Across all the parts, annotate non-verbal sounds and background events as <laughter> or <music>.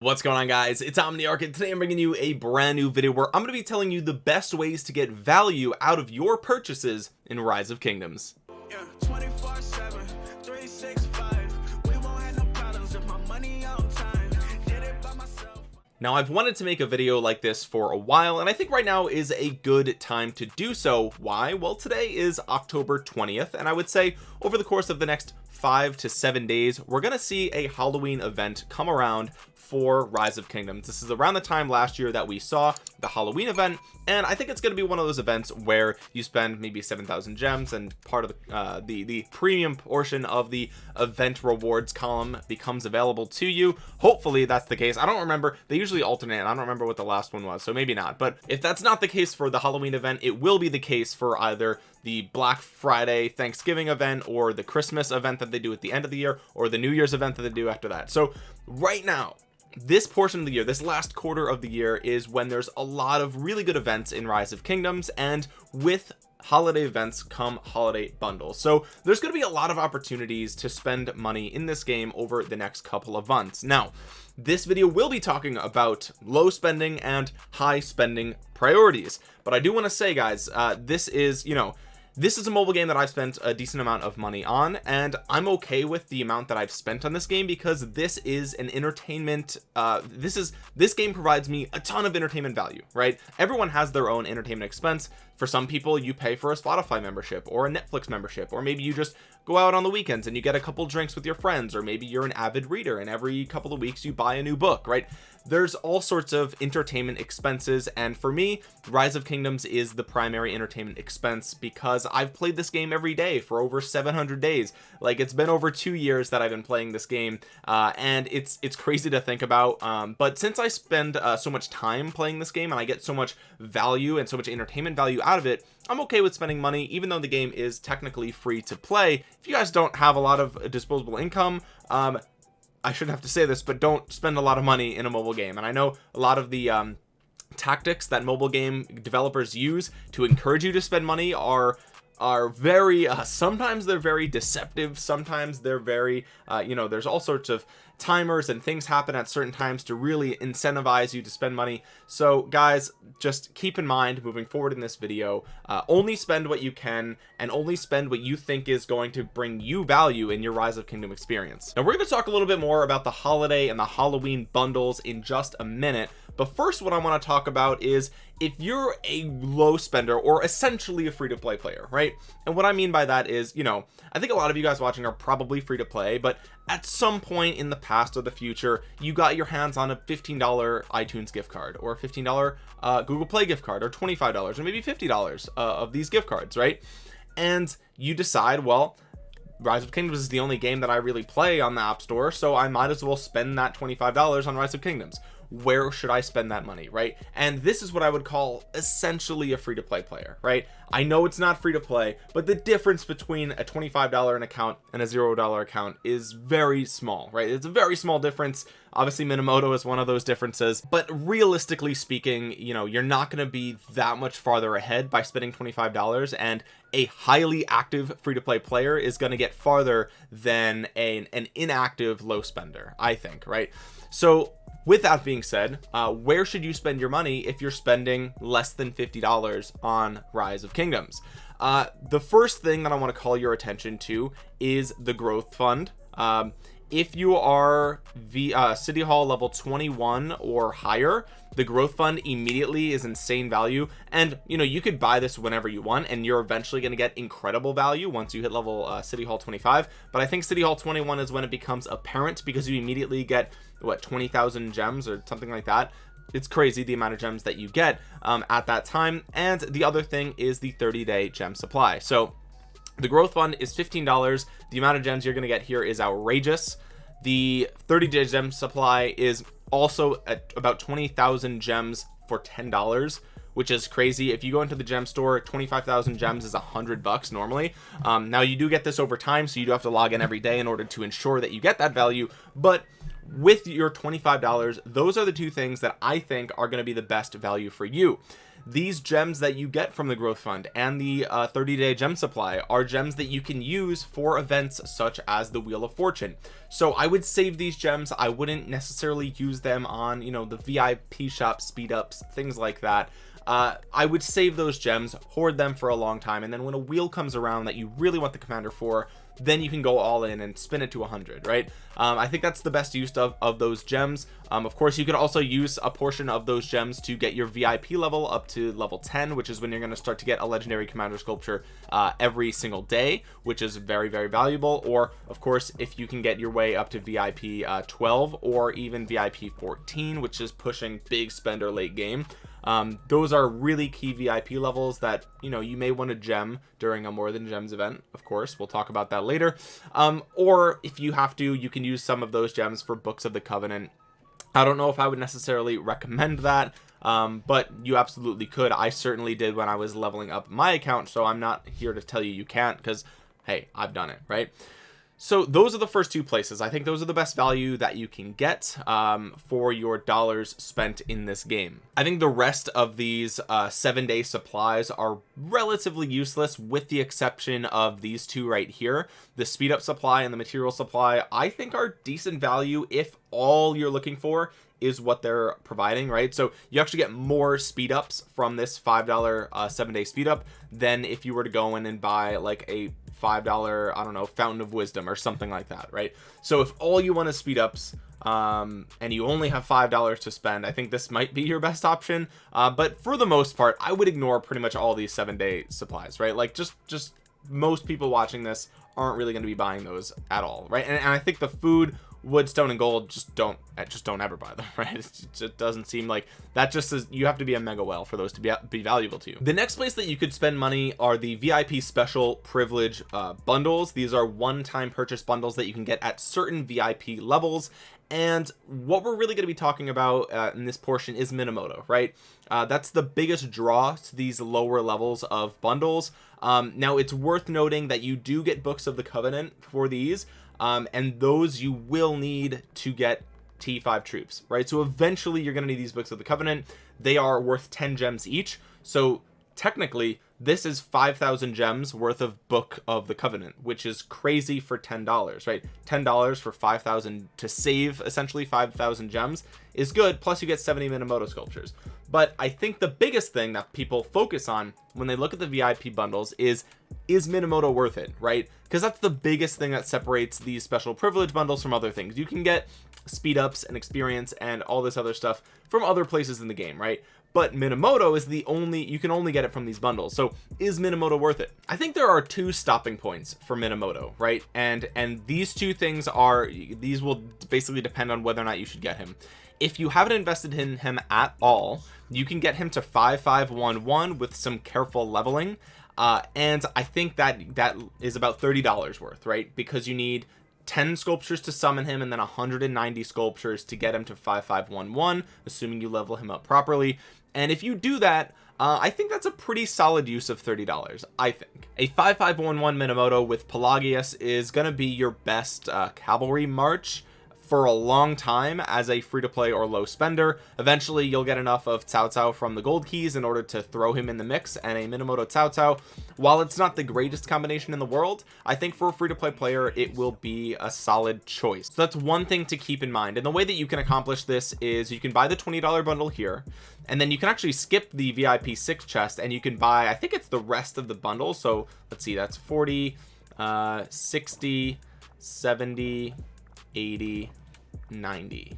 what's going on guys? It's omniarch and today i'm bringing you a brand new video where i'm going to be telling you the best ways to get value out of your purchases in rise of kingdoms. Yeah, now I've wanted to make a video like this for a while and I think right now is a good time to do so. Why? Well today is October 20th and I would say over the course of the next five to seven days we're gonna see a Halloween event come around for rise of kingdoms. This is around the time last year that we saw the Halloween event and I think it's going to be one of those events where you spend maybe 7,000 gems and part of the, uh, the the premium portion of the event rewards column becomes available to you. Hopefully that's the case. I don't remember. They usually alternate I don't remember what the last one was so maybe not. But if that's not the case for the Halloween event it will be the case for either the Black Friday Thanksgiving event or the Christmas event that they do at the end of the year or the New Year's event that they do after that. So right now this portion of the year this last quarter of the year is when there's a lot of really good events in rise of kingdoms and with holiday events come holiday bundles. So there's going to be a lot of opportunities to spend money in this game over the next couple of months. Now this video will be talking about low spending and high spending priorities but I do want to say guys uh, this is you know this is a mobile game that I've spent a decent amount of money on and I'm okay with the amount that I've spent on this game because this is an entertainment uh this is this game provides me a ton of entertainment value right? Everyone has their own entertainment expense. For some people you pay for a Spotify membership or a Netflix membership or maybe you just go out on the weekends and you get a couple drinks with your friends or maybe you're an avid reader and every couple of weeks you buy a new book right there's all sorts of entertainment expenses and for me rise of kingdoms is the primary entertainment expense because I've played this game every day for over 700 days. Like it's been over two years that I've been playing this game uh, and it's it's crazy to think about um, but since I spend uh, so much time playing this game and I get so much value and so much entertainment value out of it I'm okay with spending money even though the game is technically free to play. If you guys don't have a lot of disposable income um, I shouldn't have to say this but don't spend a lot of money in a mobile game. And I know a lot of the um, tactics that mobile game developers use to encourage you to spend money are are very uh, sometimes they're very deceptive sometimes they're very uh, you know there's all sorts of timers and things happen at certain times to really incentivize you to spend money. So guys just keep in mind moving forward in this video uh, only spend what you can and only spend what you think is going to bring you value in your rise of kingdom experience. Now we're going to talk a little bit more about the holiday and the halloween bundles in just a minute but first what I want to talk about is if you're a low spender or essentially a free-to-play player right? And what I mean by that is you know I think a lot of you guys watching are probably free to play but at some point in the past or the future you got your hands on a $15 iTunes gift card or a $15 uh, Google Play gift card or $25 or maybe $50 uh, of these gift cards right? And you decide well Rise of Kingdoms is the only game that I really play on the App Store so I might as well spend that $25 on Rise of Kingdoms where should I spend that money right? And this is what I would call essentially a free-to-play player right? I know it's not free to play but the difference between a $25 an account and a zero dollar account is very small right? It's a very small difference. Obviously Minamoto is one of those differences but realistically speaking you know you're not going to be that much farther ahead by spending $25 and a highly active free-to-play player is going to get farther than a, an inactive low spender I think right? So with that being said uh, where should you spend your money if you're spending less than $50 on rise of kingdoms? Uh, the first thing that I want to call your attention to is the growth fund. Um, if you are the uh, city hall level 21 or higher the growth fund immediately is insane value. And you know you could buy this whenever you want and you're eventually going to get incredible value once you hit level uh, city hall 25 but I think city hall 21 is when it becomes apparent because you immediately get what 20,000 gems or something like that? It's crazy the amount of gems that you get um, at that time. And the other thing is the 30-day gem supply. So the growth fund is $15 the amount of gems you're going to get here is outrageous. The 30 day gem supply is also at about 20,000 gems for $10 which is crazy. If you go into the gem store 25,000 gems is a hundred bucks normally. Um, now you do get this over time so you do have to log in every day in order to ensure that you get that value. But with your $25 those are the two things that I think are going to be the best value for you. These gems that you get from the growth fund and the uh, 30 day gem supply are gems that you can use for events such as the wheel of fortune. So I would save these gems. I wouldn't necessarily use them on you know the VIP shop speed ups things like that. Uh, I would save those gems hoard them for a long time and then when a wheel comes around that you really want the commander for then you can go all in and spin it to 100 right? Um, I think that's the best use of, of those gems. Um, of course you can also use a portion of those gems to get your VIP level up to level 10 which is when you're going to start to get a legendary commander sculpture uh, every single day which is very very valuable. Or of course if you can get your way up to VIP uh, 12 or even VIP 14 which is pushing big spender late game um, those are really key VIP levels that you know you may want to gem during a more than gems event of course we'll talk about that later. Um, or if you have to you can use some of those gems for books of the covenant. I don't know if I would necessarily recommend that um, but you absolutely could. I certainly did when I was leveling up my account so I'm not here to tell you you can't because hey I've done it right so those are the first two places. I think those are the best value that you can get um, for your dollars spent in this game. I think the rest of these uh, seven day supplies are relatively useless with the exception of these two right here. The speed up supply and the material supply I think are decent value if all you're looking for is what they're providing right? So you actually get more speed ups from this five dollar uh, seven day speed up than if you were to go in and buy like a five dollar I don't know fountain of wisdom or something like that right? So if all you want is speed ups um and you only have five dollars to spend I think this might be your best option. Uh but for the most part I would ignore pretty much all these seven day supplies right? Like just just most people watching this aren't really going to be buying those at all right? And, and I think the food wood stone and gold just don't eh, just don't ever buy them <laughs> right? It just doesn't seem like that just is you have to be a mega whale for those to be, be valuable to you. The next place that you could spend money are the vip special privilege uh, bundles. These are one-time purchase bundles that you can get at certain vip levels. And what we're really going to be talking about uh, in this portion is minamoto right? Uh, that's the biggest draw to these lower levels of bundles. Um, now it's worth noting that you do get books of the covenant for these um, and those you will need to get T5 troops right? So eventually you're going to need these books of the covenant. They are worth 10 gems each. So technically this is 5,000 gems worth of book of the covenant which is crazy for ten dollars right? Ten dollars for 5,000 to save essentially 5,000 gems is good plus you get 70 Minamoto sculptures. But I think the biggest thing that people focus on when they look at the VIP bundles is is Minamoto worth it right? Because that's the biggest thing that separates these special privilege bundles from other things. You can get speed ups and experience and all this other stuff from other places in the game right but Minamoto is the only you can only get it from these bundles. So is Minamoto worth it? I think there are two stopping points for Minamoto right? And and these two things are these will basically depend on whether or not you should get him. If you haven't invested in him at all you can get him to 5511 with some careful leveling. Uh, and I think that that is about $30 worth right? Because you need 10 sculptures to summon him and then 190 sculptures to get him to 5511 assuming you level him up properly and if you do that uh, I think that's a pretty solid use of $30 I think. A 5511 Minamoto with Pelagius is gonna be your best uh, cavalry march for a long time as a free-to-play or low spender. Eventually you'll get enough of Cao Cao from the gold keys in order to throw him in the mix and a Minamoto Cao Cao while it's not the greatest combination in the world I think for a free-to-play player it will be a solid choice. So that's one thing to keep in mind. And the way that you can accomplish this is you can buy the $20 bundle here and then you can actually skip the VIP 6 chest and you can buy I think it's the rest of the bundle. So let's see that's 40 uh 60 70 80 90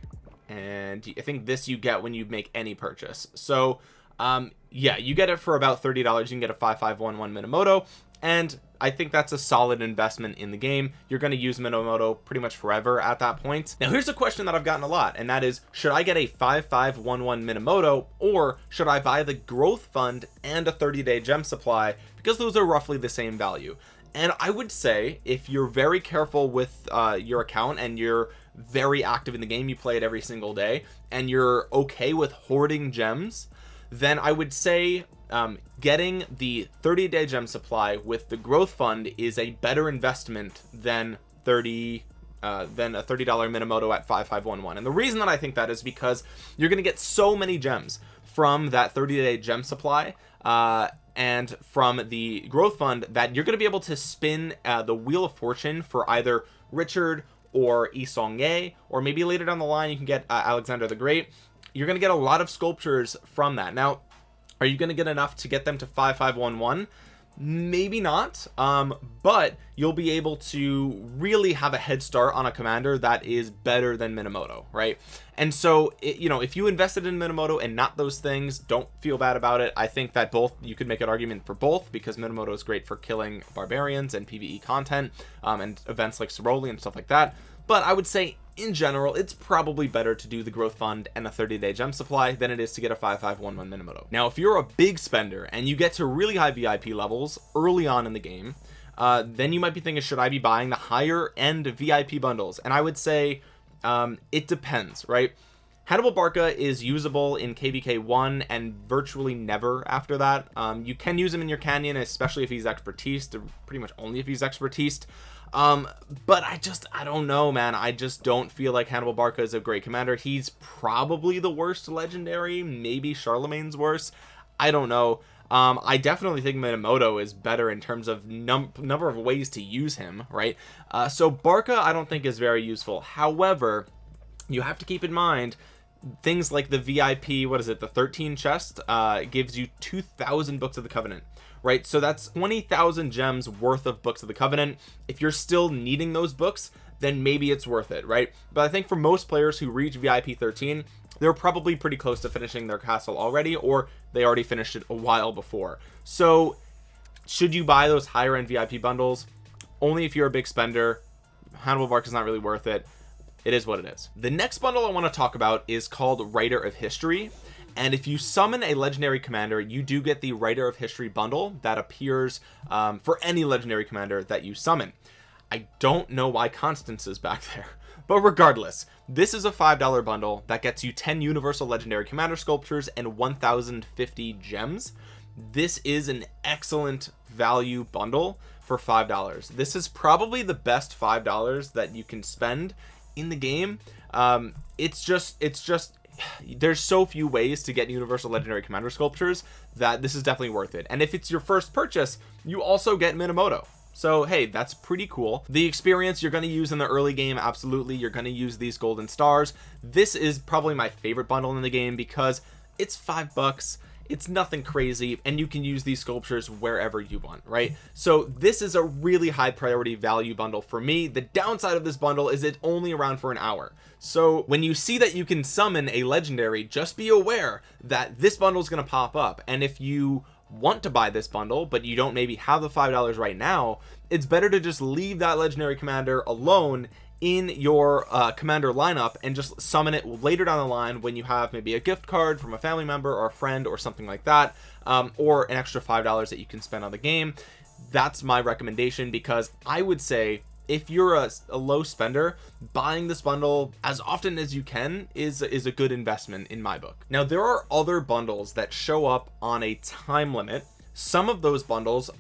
and I think this you get when you make any purchase. So um yeah you get it for about $30 you can get a 5511 Minamoto. And I think that's a solid investment in the game. You're going to use Minamoto pretty much forever at that point. Now here's a question that I've gotten a lot and that is should I get a 5511 Minamoto or should I buy the growth fund and a 30 day gem supply? Because those are roughly the same value and I would say if you're very careful with uh, your account and you're very active in the game you play it every single day and you're okay with hoarding gems then I would say um, getting the 30 day gem supply with the growth fund is a better investment than 30 uh, than a $30 Minamoto at 5511 and the reason that I think that is because you're gonna get so many gems from that 30-day gem supply uh and from the growth fund that you're going to be able to spin uh, the wheel of fortune for either Richard or Yi Seong-Gye or maybe later down the line you can get uh, Alexander the Great. You're going to get a lot of sculptures from that. Now are you going to get enough to get them to 5511 maybe not um but you'll be able to really have a head start on a commander that is better than minamoto right? And so it, you know if you invested in minamoto and not those things don't feel bad about it. I think that both you could make an argument for both because minamoto is great for killing barbarians and pve content um, and events like Ceroli and stuff like that but I would say in general it's probably better to do the growth fund and a 30-day gem supply than it is to get a 5511 Minamoto now if you're a big spender and you get to really high VIP levels early on in the game uh, then you might be thinking should I be buying the higher end VIP bundles? And I would say um, it depends right? Hannibal Barca is usable in KVK 1 and virtually never after that. Um, you can use him in your canyon especially if he's expertise pretty much only if he's expertise um but i just i don't know man. I just don't feel like hannibal barca is a great commander. He's probably the worst legendary maybe charlemagne's worse i don't know. Um i definitely think minamoto is better in terms of num number of ways to use him right? Uh so barca i don't think is very useful. However you have to keep in mind things like the vip what is it the 13 chest uh gives you 2000 books of the covenant right? So that's 20,000 gems worth of books of the covenant. If you're still needing those books then maybe it's worth it right? But I think for most players who reach VIP 13 they're probably pretty close to finishing their castle already or they already finished it a while before. So should you buy those higher end VIP bundles only if you're a big spender Hannibal Barca is not really worth it it is what it is. The next bundle I want to talk about is called writer of history. And if you summon a legendary commander you do get the writer of history bundle that appears um, for any legendary commander that you summon. I don't know why Constance is back <laughs> there but regardless this is a five dollar bundle that gets you 10 universal legendary commander sculptures and 1050 gems. This is an excellent value bundle for five dollars. This is probably the best five dollars that you can spend in the game um it's just it's just there's so few ways to get universal legendary commander sculptures that this is definitely worth it. And if it's your first purchase you also get minamoto. So hey that's pretty cool. The experience you're going to use in the early game absolutely you're going to use these golden stars. This is probably my favorite bundle in the game because it's five bucks it's nothing crazy and you can use these sculptures wherever you want right? So this is a really high priority value bundle for me. The downside of this bundle is it's only around for an hour. So when you see that you can summon a legendary just be aware that this bundle is going to pop up. And if you want to buy this bundle but you don't maybe have the five dollars right now it's better to just leave that legendary commander alone in your uh, commander lineup and just summon it later down the line when you have maybe a gift card from a family member or a friend or something like that um, or an extra five dollars that you can spend on the game. That's my recommendation because I would say if you're a, a, low spender buying this bundle as often as you can is is a good investment in my book. Now there are other bundles that show up on a time limit. Some of those bundles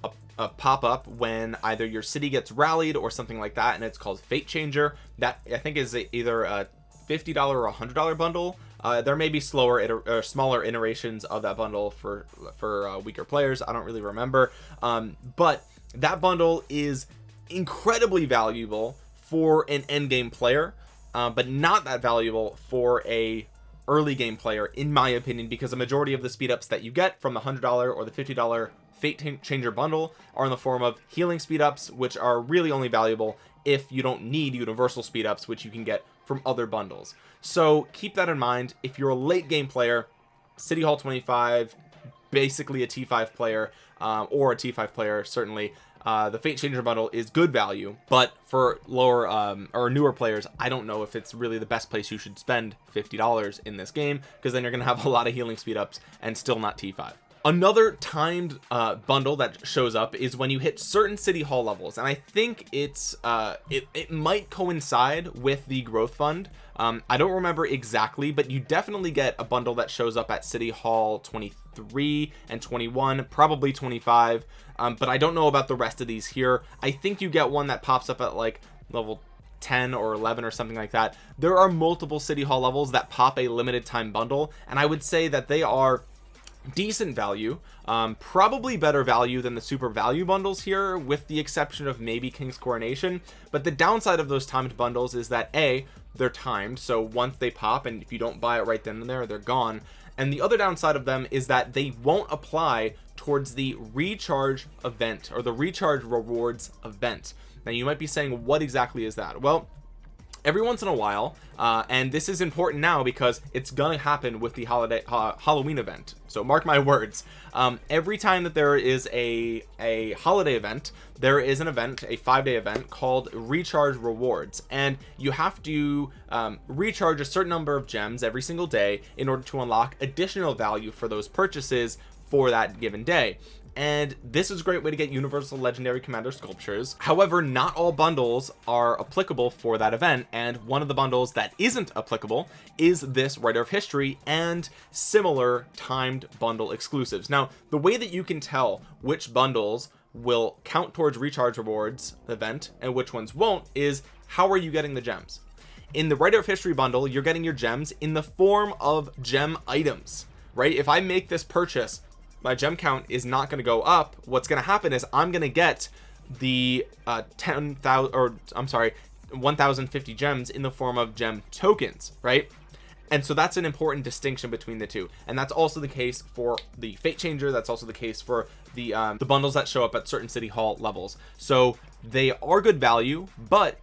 uh, pop up when either your city gets rallied or something like that and it's called fate changer. That I think is either a $50 or a hundred dollar bundle. Uh, there may be slower or smaller iterations of that bundle for for uh, weaker players. I don't really remember. Um, but that bundle is incredibly valuable for an end game player uh, but not that valuable for a early game player in my opinion because the majority of the speed ups that you get from the hundred dollar or the fifty dollar fate changer bundle are in the form of healing speed ups which are really only valuable if you don't need universal speed ups which you can get from other bundles. So keep that in mind. If you're a late game player city hall 25 basically a t5 player um, or a t5 player certainly uh, the fate changer bundle is good value but for lower um, or newer players I don't know if it's really the best place you should spend $50 in this game because then you're gonna have a lot of healing speed ups and still not t5 another timed uh, bundle that shows up is when you hit certain city hall levels and I think it's uh, it, it might coincide with the growth fund. Um, I don't remember exactly but you definitely get a bundle that shows up at city hall 23 and 21 probably 25 um, but I don't know about the rest of these here. I think you get one that pops up at like level 10 or 11 or something like that. There are multiple city hall levels that pop a limited time bundle and I would say that they are decent value. Um, probably better value than the super value bundles here with the exception of maybe King's Coronation. But the downside of those timed bundles is that a they're timed so once they pop and if you don't buy it right then and there they're gone. And the other downside of them is that they won't apply towards the recharge event or the recharge rewards event. Now you might be saying what exactly is that? Well every once in a while uh, and this is important now because it's gonna happen with the holiday uh, Halloween event so mark my words. Um, every time that there is a a holiday event there is an event a five-day event called recharge rewards. And you have to um, recharge a certain number of gems every single day in order to unlock additional value for those purchases for that given day and this is a great way to get universal legendary commander sculptures. However not all bundles are applicable for that event and one of the bundles that isn't applicable is this writer of history and similar timed bundle exclusives. Now the way that you can tell which bundles will count towards recharge rewards event and which ones won't is how are you getting the gems? In the writer of history bundle you're getting your gems in the form of gem items right? If I make this purchase my gem count is not going to go up. What's going to happen is I'm going to get the uh 10,000 or I'm sorry 1050 gems in the form of gem tokens right? And so that's an important distinction between the two. And that's also the case for the fate changer that's also the case for the um, the bundles that show up at certain city hall levels. So they are good value but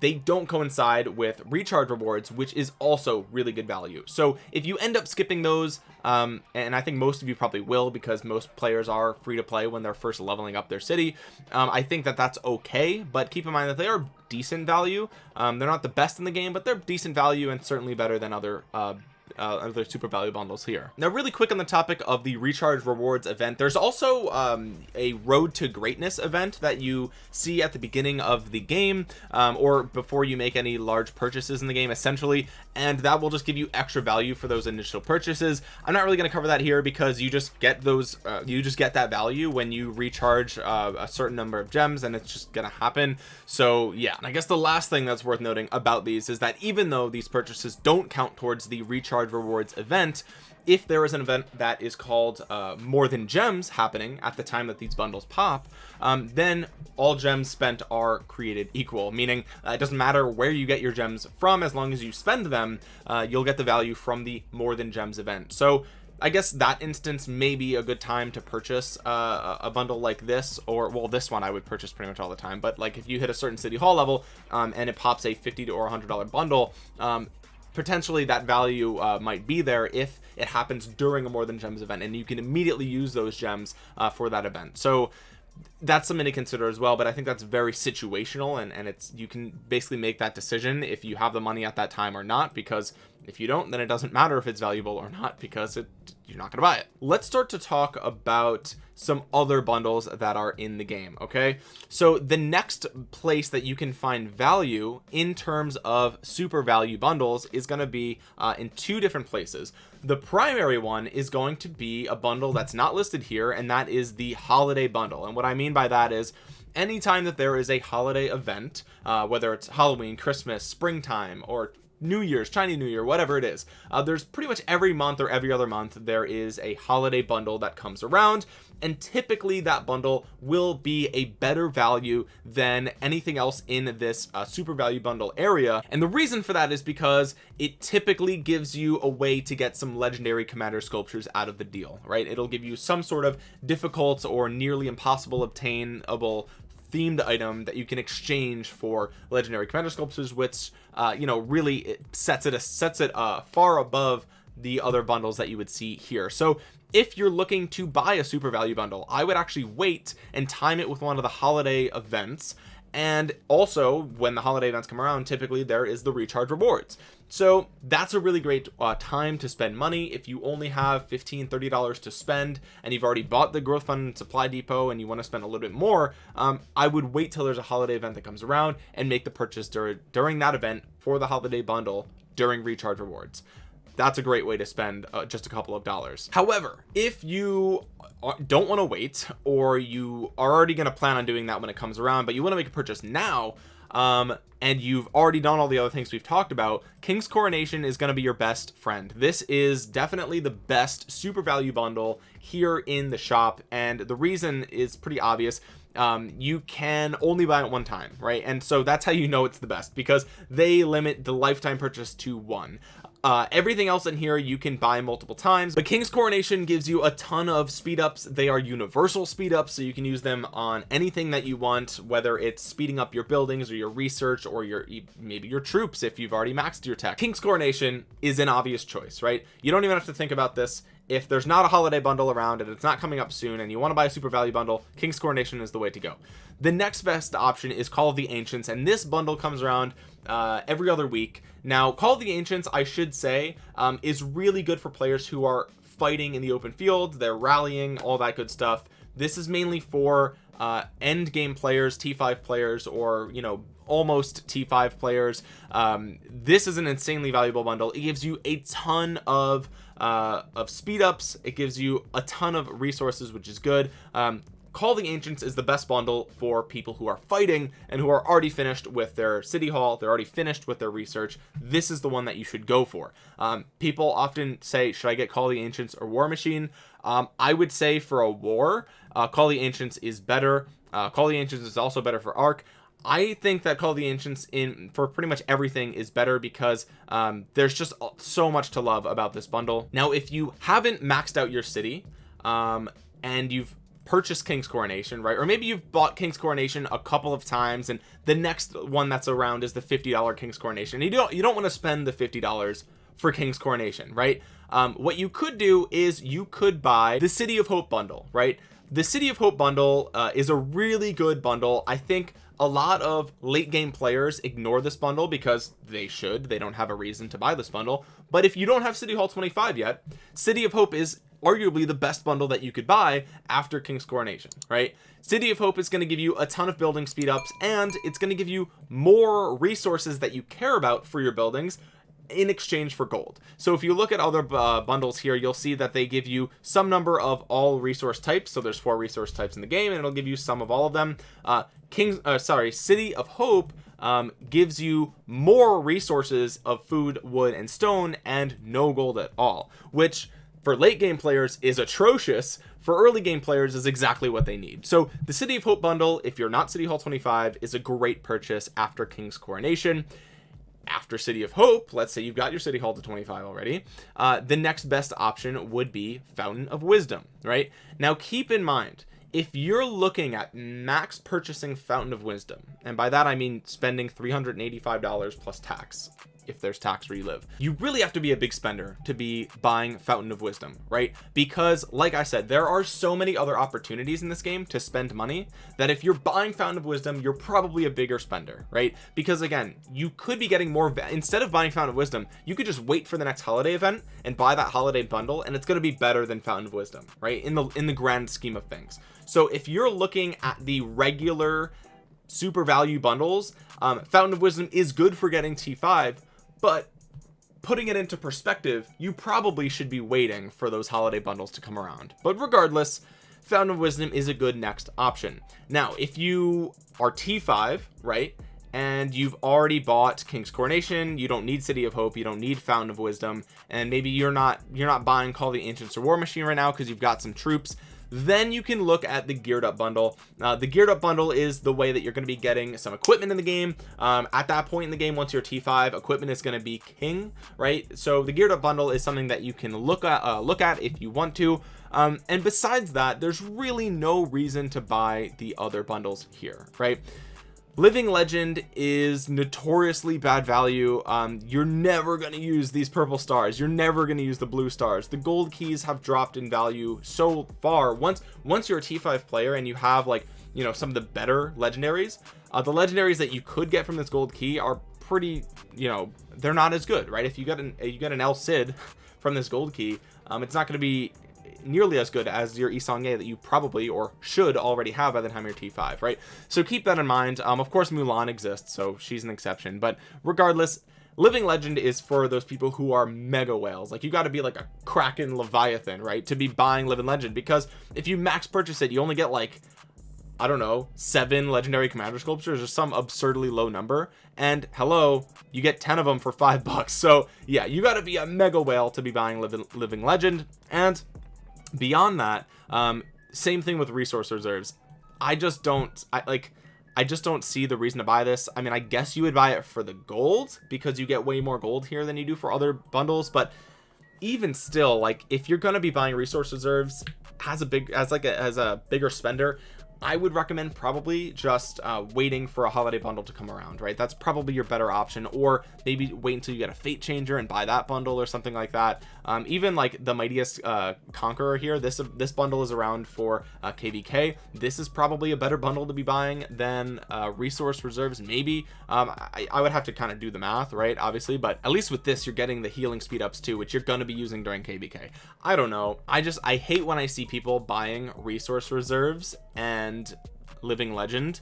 they don't coincide with recharge rewards which is also really good value. So if you end up skipping those um, and I think most of you probably will because most players are free to play when they're first leveling up their city um, I think that that's okay but keep in mind that they are decent value. Um, they're not the best in the game but they're decent value and certainly better than other uh, uh, other super value bundles here. Now really quick on the topic of the recharge rewards event there's also um, a road to greatness event that you see at the beginning of the game um, or before you make any large purchases in the game essentially and that will just give you extra value for those initial purchases. I'm not really going to cover that here because you just get those uh, you just get that value when you recharge uh, a certain number of gems and it's just gonna happen. So yeah and I guess the last thing that's worth noting about these is that even though these purchases don't count towards the recharge rewards event if there is an event that is called uh, more than gems happening at the time that these bundles pop um, then all gems spent are created equal meaning uh, it doesn't matter where you get your gems from as long as you spend them uh, you'll get the value from the more than gems event. So I guess that instance may be a good time to purchase uh, a bundle like this or well this one I would purchase pretty much all the time but like if you hit a certain city hall level um, and it pops a 50 to or 100 dollar bundle um, potentially that value uh, might be there if it happens during a more than gems event and you can immediately use those gems uh, for that event. So that's something to consider as well but I think that's very situational and and it's you can basically make that decision if you have the money at that time or not because if you don't then it doesn't matter if it's valuable or not because it you're not gonna buy it. Let's start to talk about some other bundles that are in the game okay? So the next place that you can find value in terms of super value bundles is going to be uh, in two different places. The primary one is going to be a bundle that's not listed here and that is the holiday bundle. And what I mean by that is anytime that there is a holiday event uh, whether it's Halloween Christmas springtime or New Year's Chinese New Year whatever it is. Uh, there's pretty much every month or every other month there is a holiday bundle that comes around and typically that bundle will be a better value than anything else in this uh, super value bundle area. And the reason for that is because it typically gives you a way to get some legendary commander sculptures out of the deal right? It'll give you some sort of difficult or nearly impossible obtainable themed item that you can exchange for legendary commander sculptures which uh you know really it sets it sets it uh far above the other bundles that you would see here. So if you're looking to buy a super value bundle I would actually wait and time it with one of the holiday events. And also when the holiday events come around typically there is the recharge rewards so that's a really great uh, time to spend money. If you only have 15 30 dollars to spend and you've already bought the growth fund supply depot and you want to spend a little bit more um, I would wait till there's a holiday event that comes around and make the purchase dur during that event for the holiday bundle during recharge rewards. That's a great way to spend uh, just a couple of dollars. However if you don't want to wait or you are already going to plan on doing that when it comes around but you want to make a purchase now um and you've already done all the other things we've talked about. King's coronation is going to be your best friend. This is definitely the best super value bundle here in the shop and the reason is pretty obvious. Um, you can only buy it one time right? And so that's how you know it's the best because they limit the lifetime purchase to one uh, everything else in here you can buy multiple times but king's coronation gives you a ton of speed ups they are universal speed ups so you can use them on anything that you want whether it's speeding up your buildings or your research or your maybe your troops if you've already maxed your tech. King's coronation is an obvious choice right? You don't even have to think about this if there's not a holiday bundle around and it's not coming up soon and you want to buy a super value bundle king's coronation is the way to go. The next best option is call of the ancients and this bundle comes around uh, every other week. Now call of the ancients I should say um, is really good for players who are fighting in the open field they're rallying all that good stuff. This is mainly for uh, end game players t5 players or you know almost t5 players. Um, this is an insanely valuable bundle. It gives you a ton of uh, of speed ups. It gives you a ton of resources which is good. Um, call the ancients is the best bundle for people who are fighting and who are already finished with their city hall. They're already finished with their research. This is the one that you should go for. Um, people often say should i get call the ancients or war machine? Um, i would say for a war uh, call the ancients is better. Uh, call the ancients is also better for Ark I think that Call of the Ancients in for pretty much everything is better because um, there's just so much to love about this bundle. Now, if you haven't maxed out your city um, and you've purchased King's Coronation, right? Or maybe you've bought King's Coronation a couple of times and the next one that's around is the $50 King's Coronation. You don't, you don't want to spend the $50 for King's Coronation, right? Um, what you could do is you could buy the City of Hope bundle, right? The City of Hope bundle uh, is a really good bundle. I think a lot of late game players ignore this bundle because they should they don't have a reason to buy this bundle. But if you don't have city hall 25 yet city of hope is arguably the best bundle that you could buy after king's coronation right? City of hope is going to give you a ton of building speed ups and it's going to give you more resources that you care about for your buildings in exchange for gold. So if you look at other uh, bundles here you'll see that they give you some number of all resource types. So there's four resource types in the game and it'll give you some of all of them. Uh king's uh, sorry city of hope um, gives you more resources of food wood and stone and no gold at all which for late game players is atrocious. For early game players is exactly what they need. So the city of hope bundle if you're not city hall 25 is a great purchase after king's coronation after city of hope let's say you've got your city hall to 25 already uh, the next best option would be fountain of wisdom right? Now keep in mind if you're looking at max purchasing fountain of wisdom and by that I mean spending $385 plus tax if there's tax where you live. You really have to be a big spender to be buying fountain of wisdom right? Because like I said there are so many other opportunities in this game to spend money that if you're buying fountain of wisdom you're probably a bigger spender right? Because again you could be getting more instead of buying fountain of wisdom you could just wait for the next holiday event and buy that holiday bundle and it's going to be better than fountain of wisdom right? In the in the grand scheme of things. So if you're looking at the regular super value bundles um, fountain of wisdom is good for getting t5 but putting it into perspective you probably should be waiting for those holiday bundles to come around. But regardless fountain of wisdom is a good next option. Now if you are t5 right and you've already bought king's coronation you don't need city of hope you don't need fountain of wisdom and maybe you're not you're not buying call the ancients or war machine right now because you've got some troops then you can look at the geared up bundle. Uh, the geared up bundle is the way that you're going to be getting some equipment in the game. Um, at that point in the game once you're t5 equipment is going to be king right? So the geared up bundle is something that you can look at uh, look at if you want to. Um, and besides that there's really no reason to buy the other bundles here right living legend is notoriously bad value. Um, you're never going to use these purple stars. You're never going to use the blue stars. The gold keys have dropped in value so far. Once once you're a t5 player and you have like you know some of the better legendaries uh, the legendaries that you could get from this gold key are pretty you know they're not as good right? If you got an you get an El Cid <laughs> from this gold key um, it's not going to be nearly as good as your Yi Seong-Gye that you probably or should already have by the time you're T5 right? So keep that in mind. Um of course Mulan exists so she's an exception. But regardless living legend is for those people who are mega whales. Like you got to be like a kraken leviathan right to be buying living legend. Because if you max purchase it you only get like I don't know seven legendary commander sculptures or some absurdly low number. And hello you get 10 of them for five <laughs> bucks. So yeah you got to be a mega whale to be buying living living legend. And beyond that um same thing with resource reserves. I just don't I like I just don't see the reason to buy this. I mean I guess you would buy it for the gold because you get way more gold here than you do for other bundles but even still like if you're going to be buying resource reserves has a big as like a, as a bigger spender I would recommend probably just uh, waiting for a holiday bundle to come around right? That's probably your better option. Or maybe wait until you get a fate changer and buy that bundle or something like that. Um, even like the mightiest uh, conqueror here this this bundle is around for uh, kvk this is probably a better bundle to be buying than uh, resource reserves maybe. Um, I, I, would have to kind of do the math right obviously. But at least with this you're getting the healing speed ups too which you're going to be using during kvk i don't know. I just i hate when i see people buying resource reserves and living legend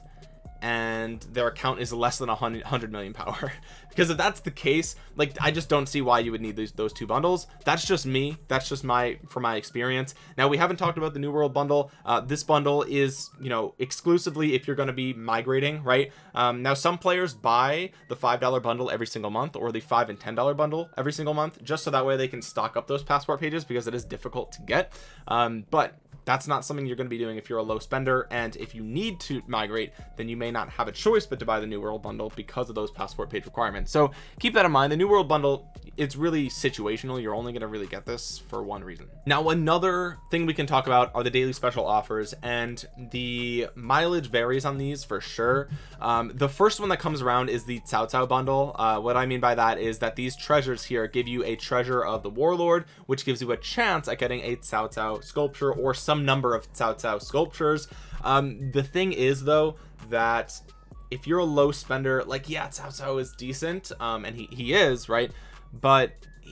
and their account is less than a hundred million power. <laughs> Because if that's the case like I just don't see why you would need these those two bundles. That's just me. That's just my for my experience. Now we haven't talked about the new world bundle. Uh, this bundle is you know exclusively if you're going to be migrating right? Um, now some players buy the five dollar bundle every single month or the five and ten dollar bundle every single month just so that way they can stock up those passport pages because it is difficult to get. Um, but that's not something you're going to be doing if you're a low spender. And if you need to migrate then you may not have a choice but to buy the new world bundle because of those passport page requirements. So keep that in mind. The new world bundle it's really situational. You're only going to really get this for one reason. Now another thing we can talk about are the daily special offers and the mileage varies on these for sure. Um, the first one that comes around is the Cao Cao bundle. Uh, what I mean by that is that these treasures here give you a treasure of the warlord which gives you a chance at getting a Cao Cao sculpture or some number of Cao Cao sculptures. Um, the thing is though that if you're a low spender like yeah Cao Cao is decent um, and he, he is right? But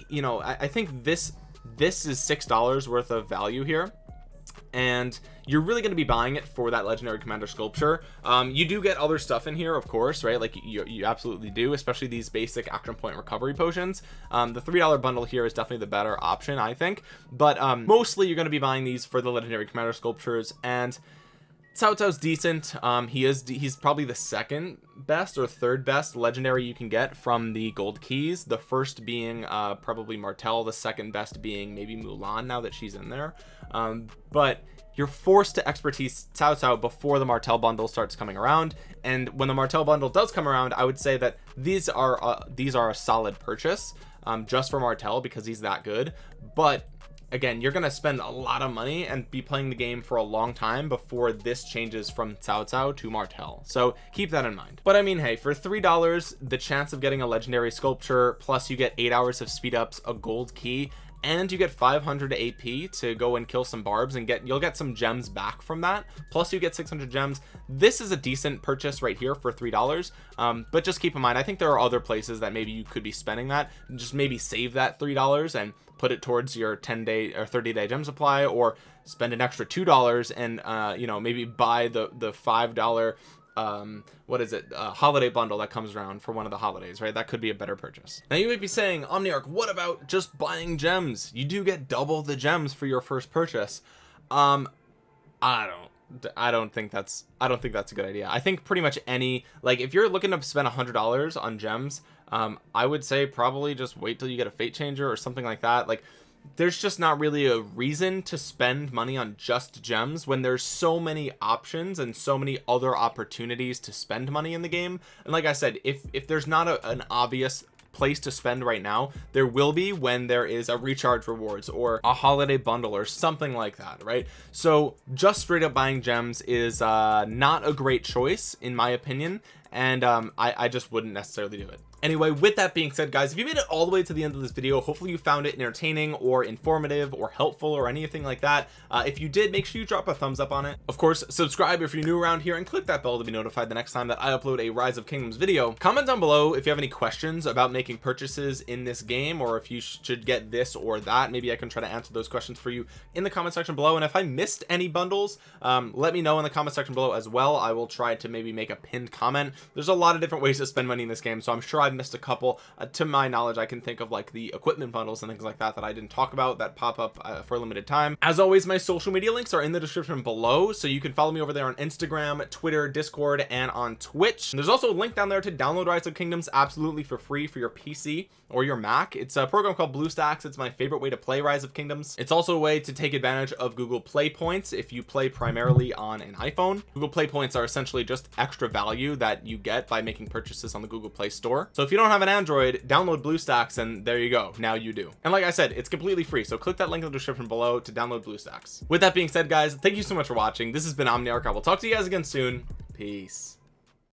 you know I, I think this this is six dollars worth of value here and you're really going to be buying it for that legendary commander sculpture. Um, you do get other stuff in here of course right? Like you, you absolutely do especially these basic action point recovery potions. Um, the three dollar bundle here is definitely the better option I think. But um, mostly you're going to be buying these for the legendary commander sculptures and Cao Cao's decent. Um he is he's probably the second best or third best legendary you can get from the gold keys. The first being uh probably Martel the second best being maybe Mulan now that she's in there. Um but you're forced to expertise Cao Cao before the Martel bundle starts coming around. And when the Martel bundle does come around I would say that these are uh, these are a solid purchase um just for Martel because he's that good. But again you're gonna spend a lot of money and be playing the game for a long time before this changes from Cao Cao to Martel so keep that in mind. But I mean hey for three dollars the chance of getting a legendary sculpture plus you get eight hours of speed ups a gold key and you get 500 AP to go and kill some barbs and get you'll get some gems back from that plus you get 600 gems. This is a decent purchase right here for three dollars um, but just keep in mind I think there are other places that maybe you could be spending that. Just maybe save that three dollars and put it towards your 10 day or 30 day gem supply or spend an extra two dollars and uh you know maybe buy the the five dollar um what is it a holiday bundle that comes around for one of the holidays right? That could be a better purchase. Now you might be saying omniarch what about just buying gems? You do get double the gems for your first purchase. Um i don't I don't think that's I don't think that's a good idea. I think pretty much any like if you're looking to spend a hundred dollars on gems um I would say probably just wait till you get a fate changer or something like that. Like there's just not really a reason to spend money on just gems when there's so many options and so many other opportunities to spend money in the game. And like I said if if there's not a, an obvious place to spend right now there will be when there is a recharge rewards or a holiday bundle or something like that right? So just straight up buying gems is uh not a great choice in my opinion and um I, I just wouldn't necessarily do it anyway with that being said guys if you made it all the way to the end of this video hopefully you found it entertaining or informative or helpful or anything like that. Uh, if you did make sure you drop a thumbs up on it. Of course subscribe if you're new around here and click that bell to be notified the next time that I upload a rise of kingdoms video. Comment down below if you have any questions about making purchases in this game or if you should get this or that. Maybe I can try to answer those questions for you in the comment section below. And if I missed any bundles um, let me know in the comment section below as well. I will try to maybe make a pinned comment. There's a lot of different ways to spend money in this game so I'm sure I I've missed a couple. Uh, to my knowledge I can think of like the equipment bundles and things like that that I didn't talk about that pop up uh, for a limited time. As always my social media links are in the description below so you can follow me over there on Instagram Twitter Discord and on Twitch. And there's also a link down there to download Rise of Kingdoms absolutely for free for your PC or your Mac. It's a program called BlueStacks. It's my favorite way to play Rise of Kingdoms. It's also a way to take advantage of Google Play points if you play primarily on an iPhone. Google Play points are essentially just extra value that you get by making purchases on the Google Play Store so if you don't have an Android download BlueStacks and there you go. Now you do. And like I said it's completely free. So click that link in the description below to download BlueStacks. With that being said guys thank you so much for watching. This has been Omniarch. I will talk to you guys again soon. Peace